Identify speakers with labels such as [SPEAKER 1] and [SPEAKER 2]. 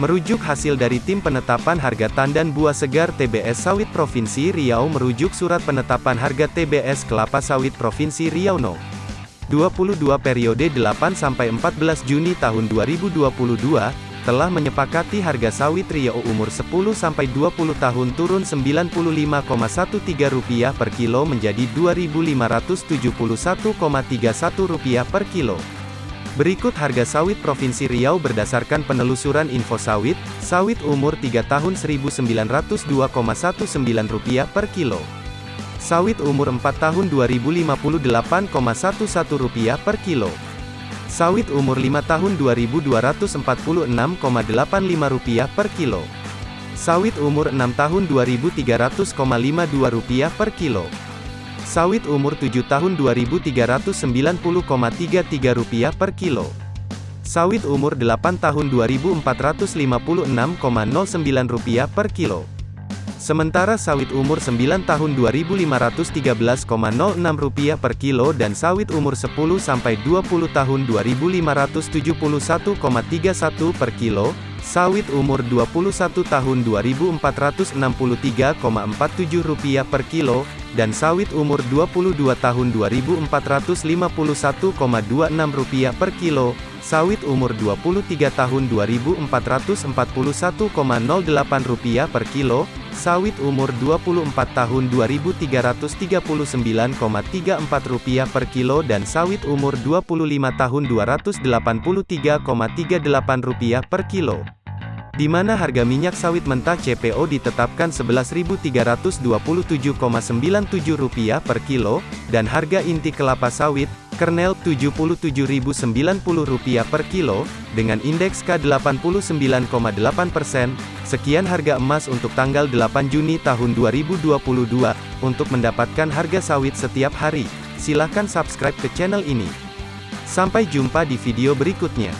[SPEAKER 1] Merujuk hasil dari Tim Penetapan Harga Tandan Buah Segar TBS Sawit Provinsi Riau merujuk Surat Penetapan Harga TBS Kelapa Sawit Provinsi Riau No. 22 periode 8-14 Juni tahun 2022, telah menyepakati harga sawit Riau umur 10-20 tahun turun Rp95,13 per kilo menjadi Rp2.571,31 per kilo. Berikut harga sawit Provinsi Riau berdasarkan penelusuran info sawit, sawit umur 3 tahun Rp1.902,19 per kilo. Sawit umur 4 tahun Rp2.058,11 per kilo. Sawit umur 5 tahun Rp2.246,85 per kilo. Sawit umur 6 tahun Rp2.300,52 per kilo. Sawit umur 7 tahun Rp2.390,33 per kilo. Sawit umur 8 tahun Rp2.456,09 per kilo. Sementara sawit umur 9 tahun Rp2.513,06 per kilo dan sawit umur 10 sampai 20 tahun Rp2.571,31 per kilo, sawit umur 21 tahun Rp2.463,47 per kilo, dan sawit umur 22 tahun Rp2.451,26 per kilo, sawit umur 23 tahun Rp2.441,08 per kilo, sawit umur 24 tahun Rp2.339,34 per kilo dan sawit umur 25 tahun Rp283,38 per kilo. Di mana harga minyak sawit mentah CPO ditetapkan Rp11.327,97 per kilo, dan harga inti kelapa sawit, kernel Rp77.090 per kilo, dengan indeks K89,8%. Sekian harga emas untuk tanggal 8 Juni tahun 2022. Untuk mendapatkan harga sawit setiap hari, silakan subscribe ke channel ini. Sampai jumpa di video berikutnya.